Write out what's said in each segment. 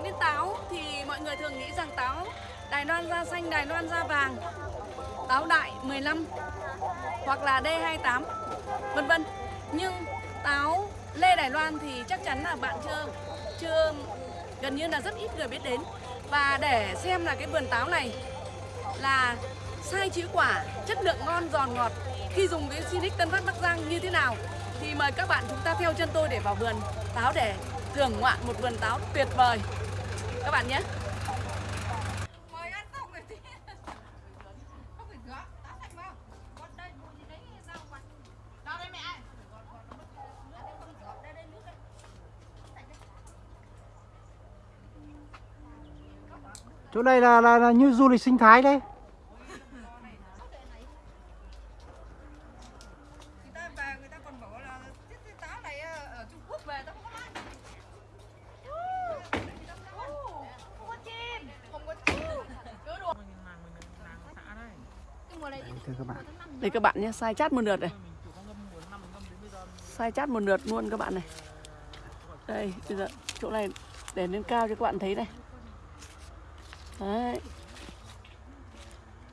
nói đến táo thì mọi người thường nghĩ rằng táo Đài Loan da xanh, Đài Loan da vàng, táo đại 15 hoặc là D28 vân vân. Nhưng táo Lê Đài Loan thì chắc chắn là bạn chưa chưa gần như là rất ít người biết đến. Và để xem là cái vườn táo này là sai chữ quả, chất lượng ngon giòn ngọt khi dùng cái Sinic Tân Phát Bắc Giang như thế nào thì mời các bạn chúng ta theo chân tôi để vào vườn táo để thưởng ngoạn một vườn táo tuyệt vời các bạn nhé. Đây chỗ này là, là, là như du lịch sinh thái đấy Người ta về người ta còn bảo là cái, cái táo này ờ, ở Trung Quốc về tao không có ăn. Không có chim, không có chim. Cứ đùa. Cái mùa này Đấy, thưa các bạn. Đây các bạn nhé sai chát một lượt này. Sai chát một lượt luôn các bạn này. Đây bây giờ chỗ này để lên cao cho các bạn thấy này. Đấy.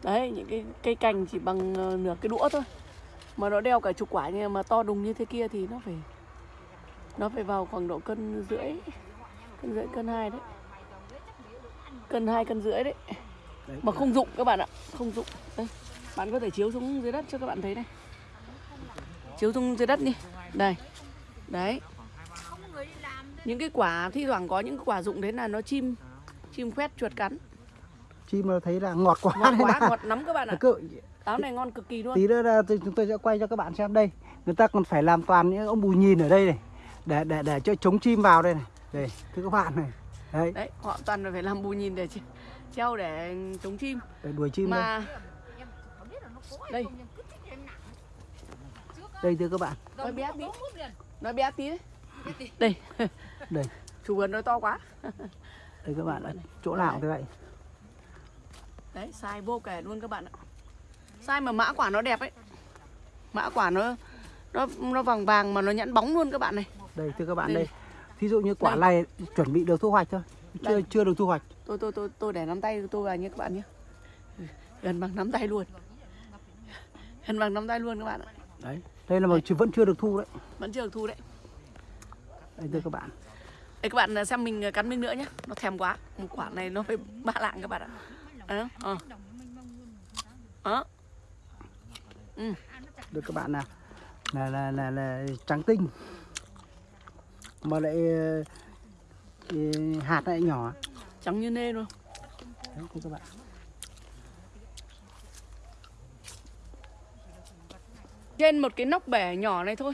Đấy những cái cây cành chỉ bằng ờ, nửa cái đũa thôi. Mà nó đeo cả chục quả nhưng mà to đùng như thế kia thì nó phải nó phải vào khoảng độ cân rưỡi cân rưỡi cân hai đấy. Cân hai cân rưỡi đấy. Đấy, mà không dụng các bạn ạ không dụng. Đây bạn có thể chiếu xuống dưới đất cho các bạn thấy này. Chiếu xuống dưới đất đi. Đây. Đấy. Những cái quả thi thoảng có những quả dụng đấy là nó chim chim khoét chuột cắn. Chim mà thấy là ngọt quá ngọt quá ngọt lắm các bạn ạ. Cứ, táo này ngon cực kỳ luôn. tí nữa là chúng tôi sẽ quay cho các bạn xem đây. Người ta còn phải làm toàn những ông bù nhìn ở đây này. Để để để cho chống chim vào đây này. Đây thưa các bạn này. Đấy. Đấy họ toàn phải làm bù nhìn để treo để chống chim. Để đuổi chim đây. mà Em á, đây. thưa các bạn. Nói bé tí. nói bé tí đấy. Đây. Đây. Chủ vườn nói to quá. Đây các bạn ạ. Chỗ nào thế vậy đấy sai vô kể luôn các bạn ạ. Sai mà mã quả nó đẹp ấy. Mã quả nó nó nó vàng vàng mà nó nhẵn bóng luôn các bạn này. Đây thưa các bạn Đây. đây. Thí dụ như quả Đây. này chuẩn bị được thu hoạch thôi. Chưa Đây. chưa được thu hoạch. Tôi tôi tôi tôi để nắm tay tôi vào nhé các bạn nhé. Gần bằng nắm tay luôn gần bằng nắm tay luôn các bạn ạ. Đấy đây là mà chưa- vẫn chưa được thu đấy. Vẫn chưa được thu đấy. Đây thưa các bạn. Đây các bạn xem mình cắn miếng nữa nhé nó thèm quá. Một quả này nó phải ba lạng các bạn ạ. Ờ ờ. Ờ. Ừ. được các bạn nào. Là là là là trắng tinh. Mà lại ờ, hạt lại nhỏ. Trắng như nê luôn. Đấy các bạn trên một cái nóc bể nhỏ này thôi.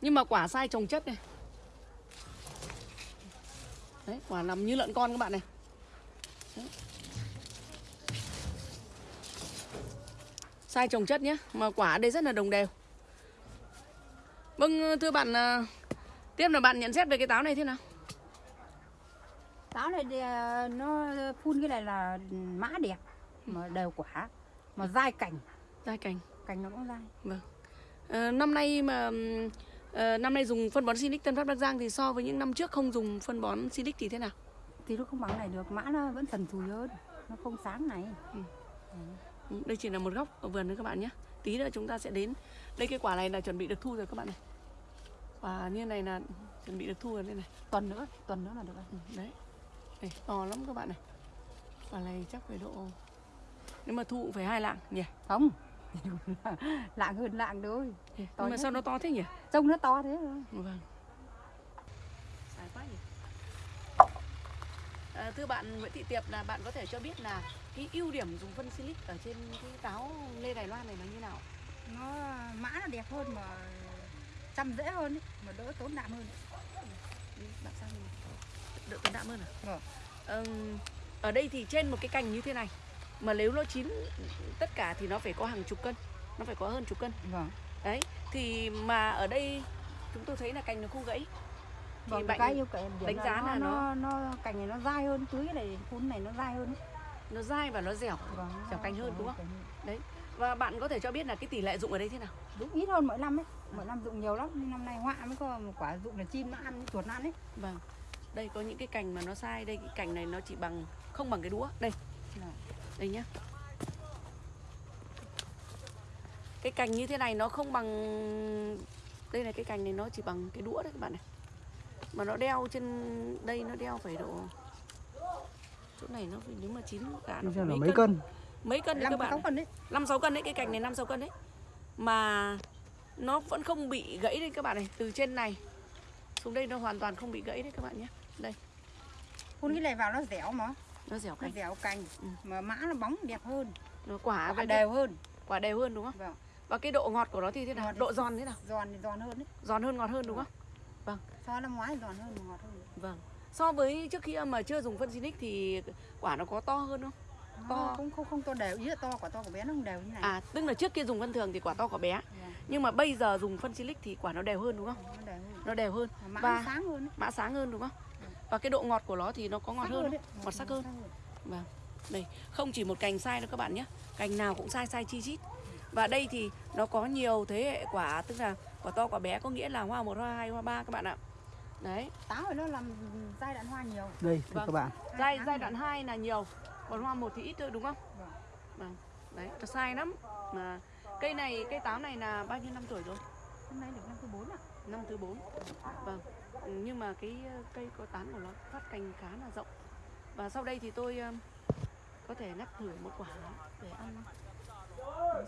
Nhưng mà quả sai trồng chất này. Đấy quả nằm như lợn con các bạn này. Đấy. sai trồng chất nhé mà quả ở đây rất là đồng đều. Vâng thưa bạn à, tiếp là bạn nhận xét về cái táo này thế nào? Táo này thì, ờ, nó phun cái này là mã đẹp mà đều quả mà dai cành. Dai cành cành nó cũng dai Ờ, năm nay mà ờ, năm nay dùng phân bón Sinic Tân Phát Bắc Giang thì so với những năm trước không dùng phân bón Sinic thì thế nào? Thì nó không bằng này được mã nó vẫn thần thùi hơn nó không sáng này. Ừ, Đây chỉ là một góc ở vườn thôi các bạn nhé. Tí nữa chúng ta sẽ đến. Đây cái quả này là chuẩn bị được thu rồi các bạn này. Quả như này là chuẩn bị được thu rồi đây này. Tuần nữa tuần nữa là được ừ, Đấy. Đây, To lắm các bạn này. Quả này chắc phải độ Nếu mà thu cũng phải hai lạng nhỉ? Không lạng hơn lạng thôi. Nhưng To mà sao nó to thế nhỉ? Trông nó to thế thôi. Vâng. Dài quá nhỉ. À, Thưa bạn Nguyễn Thị Tiệp là bạn có thể cho biết là Cái ưu điểm dùng phân silic ở trên cái táo Lê Đài Loan này là như nào? Nó mã nó đẹp hơn mà chăm dễ hơn ấy, mà đỡ tốn đạm hơn. Đi, bạn sang mình đỡ tốn đạm hơn à? Vâng. Ừm, ở đây thì trên một cái cành như thế này mà nếu nó chín tất cả thì nó phải có hàng chục cân, nó phải có hơn chục cân. vâng Đấy, thì mà ở đây chúng tôi thấy là cành nó không gãy. Thì vâng bạn cái yêu đánh giá nó, là nó nó cành này nó dai hơn tưới này phun này nó dai hơn ấy. nó dai và nó dẻo. vâng nó Dẻo cành hơn, đúng không? cành hơn. Và bạn có thể cho biết là cái tỷ lệ dụng ở đây thế nào? dụng ít hơn mỗi năm ấy mỗi năm dụng nhiều lắm nhưng năm nay họa mới có một quả dụng là chim nó ăn chuột nó ăn ấy Vâng. đây có những cái cành mà nó sai đây cái cành này nó chỉ bằng không bằng cái đũa đây đây nhá. Cái cành như thế này nó không bằng đây là cái cành này nó chỉ bằng cái đũa đấy các bạn này. Mà nó đeo trên đây nó đeo phải độ chỗ này nó phải nếu mà chín cả nó phải mấy, mấy cân. cân. Mấy cân đấy năm các bạn cân đấy. Năm sáu cân đấy cái cành này năm sáu cân đấy. Mà nó vẫn không bị gãy đây các bạn này từ trên này xuống đây nó hoàn toàn không bị gãy đấy các bạn nhé. Đây. Phun cái này vào nó dẻo mà nó dẻo nó cành dẻo cành. Ừ. mà mã nó bóng đẹp hơn. Nó quả quả đều hơn. quả đều hơn đúng không? Vâng. Và cái độ ngọt của nó thì thế nào? Ngọt. độ giòn thế nào? giòn thì giòn hơn đấy. Giòn hơn ngọt hơn đúng không? So năm ngoái giòn hơn mà ngọt hơn. Vâng. So với trước khi mà chưa dùng phân Sinic thì quả nó có to hơn không? To. to. không không không to đều. Ý là to quả to của bé nó không đều như này. À tức là trước kia dùng phân thường thì quả to quả bé. Vâng, nhưng mà bây giờ dùng phân Silic thì quả nó đều hơn đúng không? Nó đều hơn. Nó đều hơn. Mà mã Và- nó sáng hơn mã sáng hơn đúng không và cái độ ngọt của nó thì nó có ngọt Sắc hơn không? ngọt sắc hơn Vâng. Đây, không chỉ một cành sai đâu các bạn nhé. Cành nào cũng sai sai chi chít. Và đây thì nó có nhiều thế hệ quả, tức là quả to quả bé có nghĩa là hoa 1, hoa 2, hoa 3 các bạn ạ. Đấy, táo thì nó làm giai đoạn hoa nhiều đây Vâng. các bạn giai giai đoạn 2 là nhiều, còn hoa 1 thì ít thôi đúng không? Vâng. Vâng. Đấy, nó sai lắm. Mà cây này, cây táo này là bao nhiêu năm tuổi rồi? hôm nay được năm Năm thứ 4. Vâng. Nhưng mà cái ờ, cây có tán của nó phát cành khá là rộng. Và sau đây thì tôi ờ, có thể ngắt thử một quả để ăn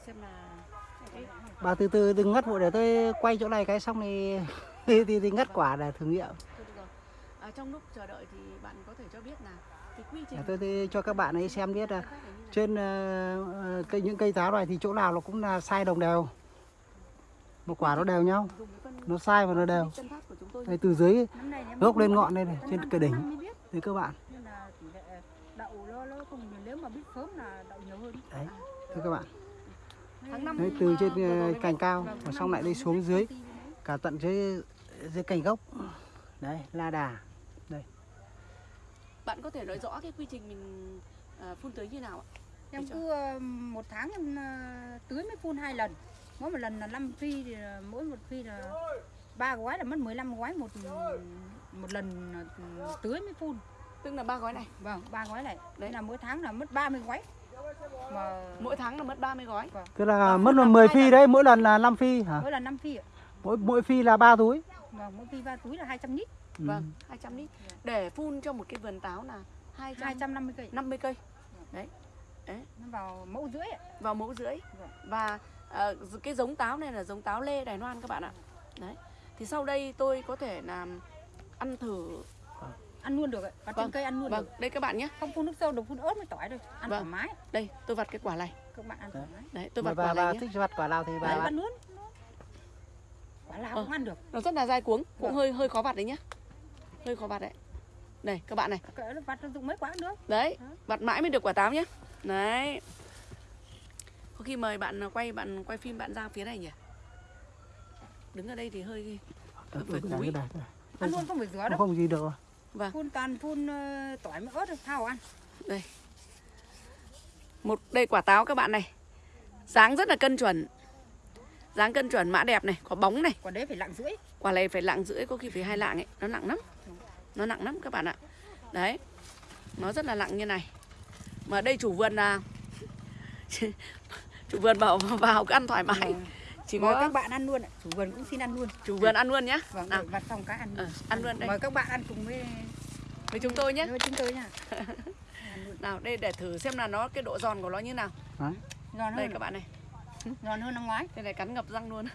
xem là cái bà từ từ đừng ngắt vội để tôi quay chỗ này cái xong thì thì, thì, thì ngắt quả để thử nghiệm. À, trong lúc chờ đợi thì bạn có thể cho biết là cái quy trình để tôi, tôi cho các bạn ấy xem biết là trên ờ, cây những cây táo này thì chỗ nào nó cũng là sai đồng đều một quả nó đều nhau nó sai và nó đều. tân phát của chúng tôi đây từ dưới gốc lên ngọn đây này trên cái đỉnh thì các bạn. Nên là tỷ lệ đậu nó nó không nếu mà biết sớm là đậu nhiều hơn. Đấy thưa các bạn. Tháng năm đấy từ trên ờ, cành cao và xong lại đi xuống dưới đấy. cả tận dưới dưới cành gốc. Đấy la đà. Bạn có thể nói rõ cái quy trình mình à, phun tưới như nào ạ? Em cứ ờ, một tháng em ờ, tưới mới phun hai lần mỗi một lần là 5 phi thì là mỗi một phi là ba gói là mất 15 gói một một lần tưới mới phun. Tức là ba gói này? Vâng ba gói này. Đấy. đấy là mỗi tháng là mất 30 gói. Mà mỗi tháng là mất 30 gói? Tức là Vâng, mất là làm 10 hai phi lần. đấy mỗi lần là 5 phi hả? Mỗi lần 5 phi ạ. Mỗi mỗi phi là ba túi? Vâng mỗi phi ba túi là 200 lít. Ừ. vâng 200 lít. Để phun cho một cái vườn táo là 250 250 cây. 50 cây. Nó vào mẫu rưỡi ạ. Vào mẫu rưỡi. Vâng. và ờ, cái giống táo này là giống táo lê Đài Loan các bạn ạ. Đấy thì sau đây tôi có thể làm ăn thử. Ăn luôn được ạ và Vâng, trên cây ăn luôn vâng. được. Đây các bạn nhé. Không phun nước sâu được phun ớt với tỏi thôi ăn Vâng. thoải mái. Đây tôi vặt cái quả này. Các bạn ăn thoải mái. Đấy tôi vặt bà, quả bà này nhé. thích vặt quả nào thì bà đấy vặt. ăn luôn. Quả nào Ờ. cũng ăn được. nó rất là dai cuống cũng Vâng. hơi hơi khó vặt đấy nhá. Hơi khó vặt đấy. Đây các bạn này. Vặt dụng mấy quả cũng được. Đấy vặt mãi mới được quả táo nhé đấy có khi mời bạn quay bạn quay phim bạn ra phía này nhỉ? Đứng ở đây thì hơi Ừ, phải cúi. đây, đây, đây. ăn luôn không phải rửa Không, đâu. không gì được vâng. Phun toàn phun ờ, tỏi với ớt thôi thao ăn. Một đây quả táo các bạn này. Dáng rất là cân chuẩn. Dáng cân chuẩn mã đẹp này có bóng này. Quả đấy phải lặng rưỡi. Quả này phải lạng rưỡi có khi phải hai lạng ấy. Nó nặng lắm. Nó nặng lắm các bạn ạ. Đấy. Nó rất là nặng như này. Mà đây chủ vườn là chủ vườn bảo vào cứ ăn thoải mái. Vâng. chỉ mời có các bạn ăn luôn ạ. chủ vườn cũng xin ăn luôn. Chủ vườn ăn luôn nhá. Vâng nào. để vặt xong cái ăn ờ, ăn luôn đây. Mời các bạn ăn cùng với với chúng tôi nhé với chúng tôi nha nào đây để thử xem là nó cái độ giòn của nó như nào. Giòn đây hơn các bạn này. Giòn hơn năm ngoái. Đây này cắn ngập răng luôn.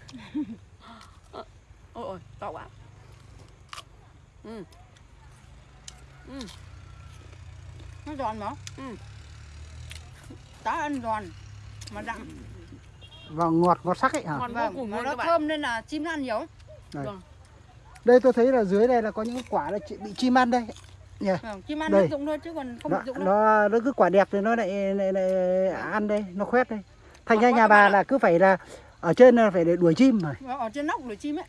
Ờ, ôi ôi to quá. Ừ. Ừ. nó giòn mà. Ừ. táo ăn giòn mà đậm Và ngọt ngọt sắc ấy hả? vô vâng cùng mà luôn nó thơm nên là chim nó ăn nhiều Đây tôi thấy là dưới đây là có những quả là bị chim ăn đây. Nhỉ? vâng chim ăn Đây. nó dụng thôi chứ còn không Nó, dụng đâu nó nó cứ quả đẹp thì nó lại, lại, lại ăn đây, nó khoét đây. Thành Ngọt ra nhà bà là cứ phải là ở trên là phải để đuổi chim mà. Vâng, ở trên nóc đuổi chim ấy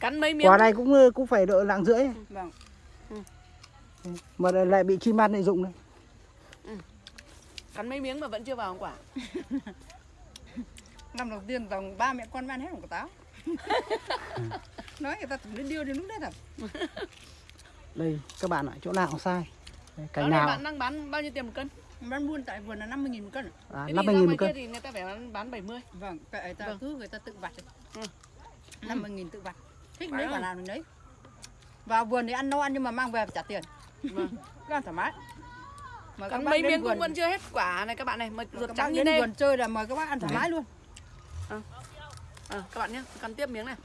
cắn mấy miếng Quả này cũng cũng phải độ lạng rưỡi vâng mà lại, lại bị chim ăn lại dụng đây. Cắn mấy miếng mà vẫn chưa vào quả? Năm đầu tiên dòng ba mẹ con ăn hết một quả táo. Nói người ta tưởng điêu đến lúc đấy thật. Đây các bạn ạ chỗ nào cũng sai cành này nào? bạn đang bán bao nhiêu tiền một cân? bán buôn tại vườn là 50 nghìn một cân. À, Thế năm thì mươi ra nghìn ngoài một cân. thì người ta phải bán, bán 70 vâng cái ta Vâng. cứ người ta tự vặt Ừ. 50 nghìn tự vặt. Thích quả nào mình lấy. Vào vườn thì ăn no ăn nhưng mà mang về trả tiền. Vâng. cứ ăn thoải mái mời bác mấy miếng cũng vẫn chưa hết quả này các bạn này, mà ruột trắng như vườn chơi là mời các bác ăn thoải mái luôn Ờ, các bạn nhé, cần tiếp miếng này.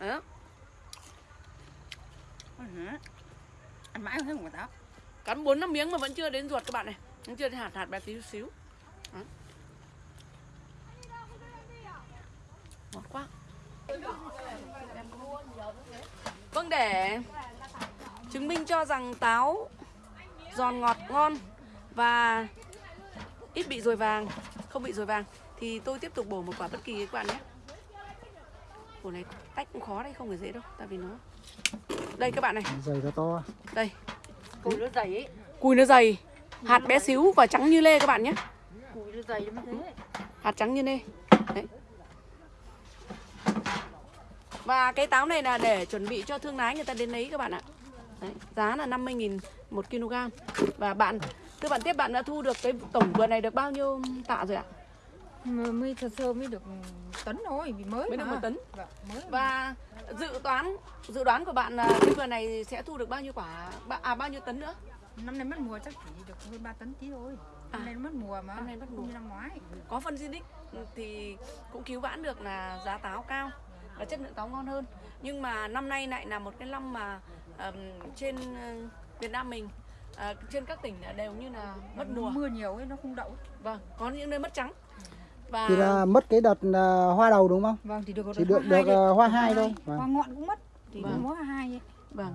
Đó, Ừ. ăn mãi không thấy một quả táo cắn 4 5 miếng mà vẫn chưa đến ruột các bạn này. Vẫn chưa đến hạt hạt bé tí xíu. Ngọt quá. Vâng để chứng minh cho rằng táo giòn ngọt ngon và ít bị ruồi vàng, không bị ruồi vàng. Thì tôi tiếp tục bổ một quả bất kỳ các bạn nhé. Củ này tách cũng khó đấy, không phải dễ đâu, tại vì nó đây các bạn này, dày nó to. Đây. Cùi nó dày ấy. Cùi nó dày Hạt bé xíu và trắng như lê các bạn nhé. Cùi nó dày lắm thế. Hạt trắng như lê. Đấy. Và cái táo này là để chuẩn bị cho thương lái người ta đến lấy các bạn ạ Đấy, Giá là 50.000 một kg Và bạn Thưa bạn tiếp bạn đã thu được cái tổng vườn này được bao nhiêu tạ rồi ạ? mới thật sơ mới được tấn thôi vì mới Mới được mà. một tấn Vâng, mới Và dự toán dự đoán của bạn là cái vườn này sẽ thu được bao nhiêu quả à bao nhiêu tấn nữa? năm nay mất mùa chắc chỉ được hơn 3 tấn tí thôi năm À. nay nó mất mùa mà Năm nay mất mùa. như năm ngoái có phân Zinix thì cũng cứu vãn được là giá táo cao và chất lượng táo ngon hơn nhưng mà năm nay lại là một cái năm mà trên ờ, Việt Nam mình ờ, trên các tỉnh là đều như là mất mùa mưa nhiều ấy nó không đậu vâng có những nơi mất trắng và thì là mất cái đợt à, hoa đầu đúng không vâng thì được chỉ được được thôi à, hoa hai thôi hoa vâng. ngọn cũng mất thì Vâng. vâng. mỗi hoa hai ấy. vâng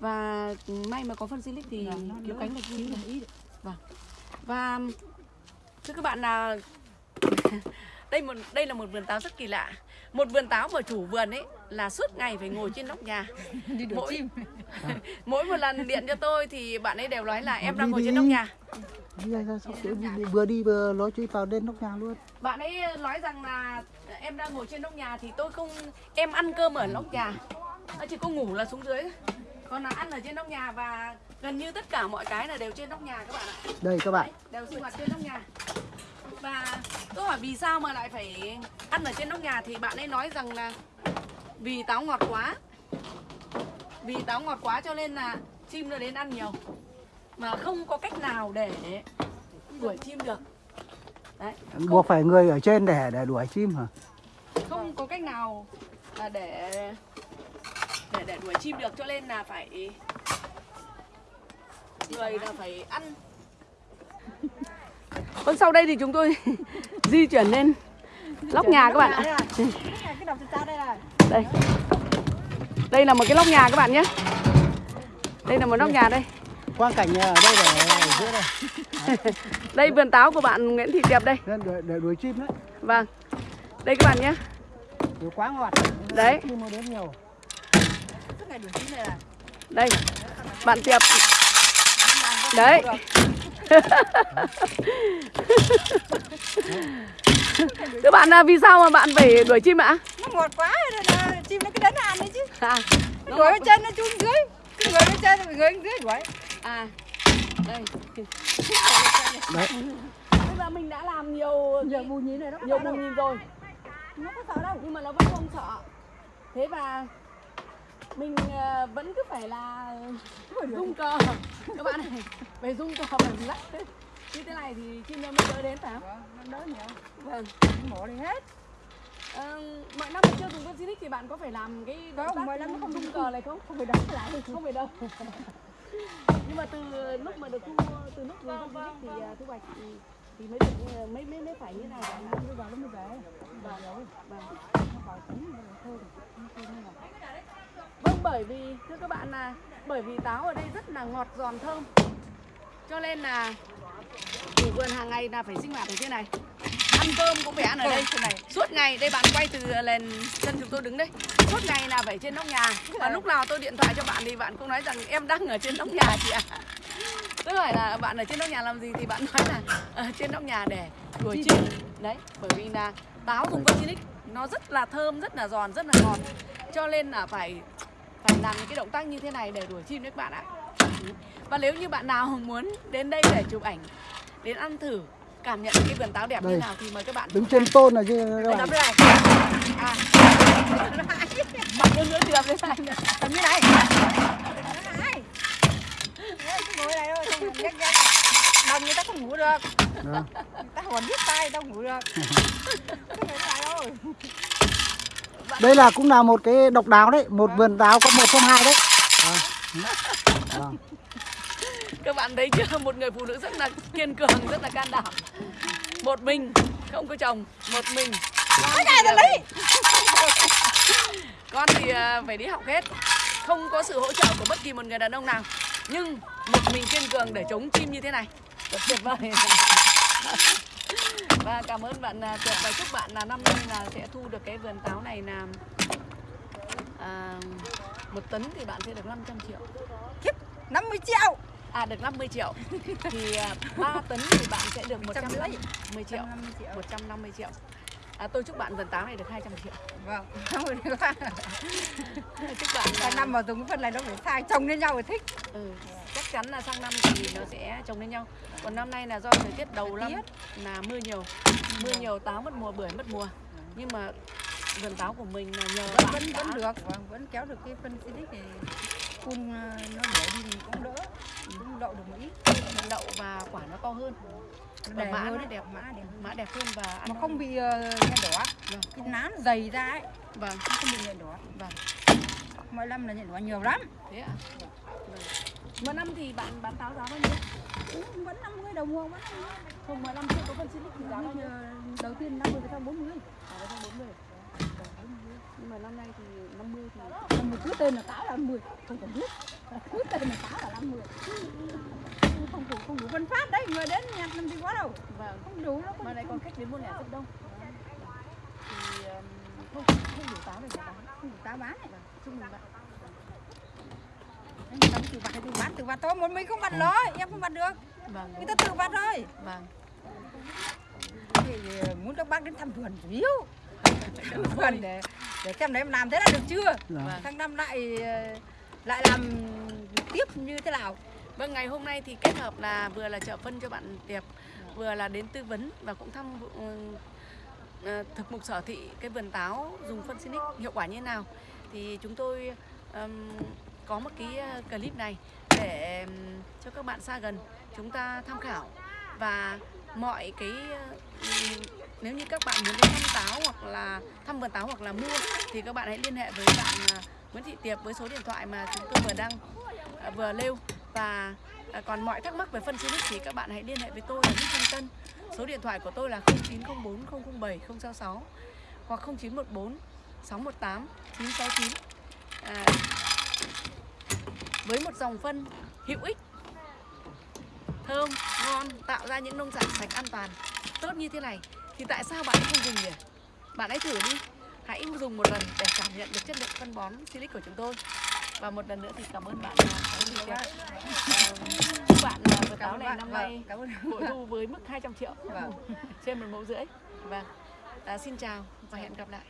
và may mà có phân Zinix thì Vâng, nó cứu cánh được cứu được ý được. và thưa các bạn là đây một đây là một vườn táo rất kỳ lạ. Một vườn táo mà chủ vườn ấy là suốt ngày phải ngồi trên nóc nhà. Đi đuổi Mỗi- chim. mỗi một lần điện cho tôi thì bạn ấy đều nói là em Đi đang ngồi đi. trên nóc nhà. Đi đi, đi, vừa đi vừa nói chuyện vào lên nóc nhà luôn. Bạn ấy nói rằng là em đang ngồi trên nóc nhà thì tôi không em ăn cơm ở nóc nhà. Nó chỉ có ngủ là xuống dưới. Thôi. còn là ăn ở trên nóc nhà và gần như tất cả mọi cái là đều trên nóc nhà các bạn ạ. Đây các bạn. Đều sinh hoạt trên nóc nhà và tôi hỏi vì sao mà lại phải ăn ở trên nóc nhà thì bạn ấy nói rằng là vì táo ngọt quá. Vì táo ngọt quá cho nên là chim nó đến ăn nhiều. Mà không có cách nào để đuổi chim được. Đấy buộc phải người ở trên để để đuổi chim hả? không có cách nào là để để để đuổi chim được cho nên là phải người là phải ăn Vâng sau đây thì chúng tôi di chuyển lên lóc nhà các bạn ạ. đây Đây. Là một cái lóc nhà các bạn nhé. Đây là một lóc nhà đây. quang cảnh ở đây để ở giữa đây Đây vườn táo của bạn Nguyễn Thị Tiệp đây. Để, để đuổi chim đấy Vâng. Đây các bạn nhé. Đuổi quá ngọt Đấy. chim đến nhiều Đây. Bạn Tiệp. Đấy. Các bạn à, vì sao mà bạn phải đuổi chim ạ? nó ngọt quá rồi là chim nó cứ đến nó ăn đấy chứ. À, nó ngồi bên trên nó chui dưới cứ ngồi bên trên rồi người dưới đuổi. À đây. đấy. Bây giờ mình đã làm nhiều giờ bù nhí này nó có nhiều bù nhìn rồi. Nó có sợ đâu nhưng mà nó vẫn không sợ. Thế và mình ờ, vẫn cứ phải là rung cờ các bạn này phải rung cờ phải lắc như thế này thì chim nó mới đỡ đến phải không? Vâng, đỡ nhiều. Vâng. Mổ đi hết. Ờ, mọi năm chưa dùng con thì bạn có phải làm cái Không, động tác mọi năm nó không rung dùng. cờ này không? Không phải đỡ lại. Không phải đâu nhưng mà từ lúc mà được thu từ lúc dùng con Zinix thì ờ, thu hoạch thì, thì mới được mới mới mới phải như này. Bạn ạ. bây giờ nó mới về. Vâng vâng. nó vào rồi thôi nó thôi như là Vâng bởi vì thưa các bạn là bởi vì táo ở đây rất là ngọt giòn thơm. Cho nên là chủ vườn hàng ngày là phải sinh hoạt ở trên này. Ăn cơm cũng phải ăn ở đây. Trên này. Suốt ngày đây bạn quay từ lên chân chúng tôi đứng đây. Suốt ngày là phải trên nóc nhà. Và lúc nào tôi điện thoại cho bạn thì bạn cũng nói rằng em đang ở trên nóc nhà chị ạ. Tôi hỏi là bạn ở trên nóc nhà làm gì thì bạn nói là ở trên nóc nhà để đuổi chim. đấy bởi vì là táo dùng Virginic nó rất là thơm rất là giòn rất là ngọt. Cho nên là phải phải làm những cái động tác như thế này để đuổi chim đấy các bạn ạ. Và nếu như bạn nào muốn đến đây để chụp ảnh đến ăn thử cảm nhận cái vườn táo đẹp như Đây. nào thì mời các bạn đứng trên tôn này chứ các bạn. nắm đây à. Mặt hơn nữa thì làm thế này. Tầm như này. Ngồi này. Thôi không nhắc nhắc đồng người ta không ngủ được. Người ta còn biết tay đâu ngủ được. Ngồi này thôi đây là cũng là một cái độc đáo đấy một vườn táo có một trong hai đấy. Đó. Đó. các bạn thấy chưa? Một người phụ nữ rất là kiên cường rất là can đảm. Một mình không có chồng một mình. Con thì, à, phải- con thì à, phải đi học hết. Không có sự hỗ trợ của bất kỳ một người đàn ông nào. Nhưng một mình kiên cường để chống chim như thế này. Tuyệt vời và cảm ơn bạn à, tuyệt và chúc bạn là năm nay là sẽ thu được cái vườn táo này là à, một tấn thì bạn sẽ được 500 triệu. 50 triệu. À được 50 triệu. Thì à, 3 tấn thì bạn sẽ được 150 triệu. 150 triệu. 150 triệu à, Tôi chúc bạn vườn táo này được 200 triệu. Vâng Chúc bạn sang năm vào dùng cái phân này nó phải sai chồng lên nhau rồi thích. Ừ, Chắc chắn là sang năm thì nó sẽ trồng lên nhau. Còn năm nay là do thời tiết đầu năm là mưa nhiều. Mưa nhiều táo mất mùa, bưởi mất mùa. Nhưng mà vườn táo của mình là nhờ vẫn vẫn, vẫn được. Vâng, vẫn kéo được cái phân xịt thì phun nó đổ đi thì cũng đỡ cũng đậu được một ít. Đậu và quả nó to hơn. Và mã nó đẹp mã đẹp. Mã đẹp hơn và ăn mà nó- không bị uh, nhện đỏ Vâng. cái nán dày ra ấy. Vâng, không bị nhện đỏ. Vâng. Mỗi năm là nhện đỏ nhiều lắm. Thế ạ? Vâng. Một năm thì bạn bán táo giá bao nhiêu? Ừ, vẫn 50 đồng mua vẫn Không, 15 chưa có phân xịt thì giá bao nhiêu? ờ, đầu tiên 50 sau 40 À, nó sang 40 Nhưng mà năm nay thì 50 thì một cứ tên là táo là 10 không cần biết. Cứ tên là táo là 50 không đủ không đủ phân phát đấy người đến nhặt làm gì có đâu. Vâng. Không đủ nó Mà này còn khách đến mua lẻ rất đông. Thì không, không đủ táo để mà bán. Không đủ táo bán này Chúc mừng bạn. Ta tự vặt tự vặt tự vặt thôi một mình không vặt nói em không vặt được. Vâng, người ta tự vặt thôi. Vâng. Thì ờ, muốn các bác đến thăm vườn chủ yếu thăm vườn để để xem đấy em làm thế là được chưa? Dạ. Vâng. sang năm lại ờ, lại làm tiếp như thế nào? Vâng, ngày hôm nay thì kết hợp là vừa là trợ phân cho bạn Tiệp Vừa là đến tư vấn và cũng thăm vụ- ờ, thực mục sở thị cái vườn táo dùng phân Sinic hiệu quả như thế nào. Thì chúng tôi ừm, có một cái ờ, clip này để cho các bạn xa gần chúng ta tham khảo. Và mọi cái ừm, nếu như các bạn muốn đến thăm táo hoặc là thăm vườn táo hoặc là mua thì các bạn hãy liên hệ với bạn à, Nguyễn Thị Tiệp với số điện thoại mà chúng tôi vừa đăng à, vừa nêu và à, còn mọi thắc mắc về phân xin thì các bạn hãy liên hệ với tôi là Nguyễn Thanh Tân số điện thoại của tôi là 0904 007 066 hoặc 0914 618 969 à, với một dòng phân hữu ích thơm ngon tạo ra những nông sản sạch an toàn tốt như thế này thì tại sao bạn không dùng nhỉ? Bạn hãy thử đi. Hãy dùng một lần để cảm nhận được chất lượng phân bón silic của chúng tôi. Và một lần nữa thì cảm ơn bạn. À, chúc bạn. À, vườn táo này bạn. năm Vâng, nay ơn. Bội thu với mức 200 triệu. Vâng. trên một mẫu rưỡi. Vâng. À, xin chào và hẹn gặp lại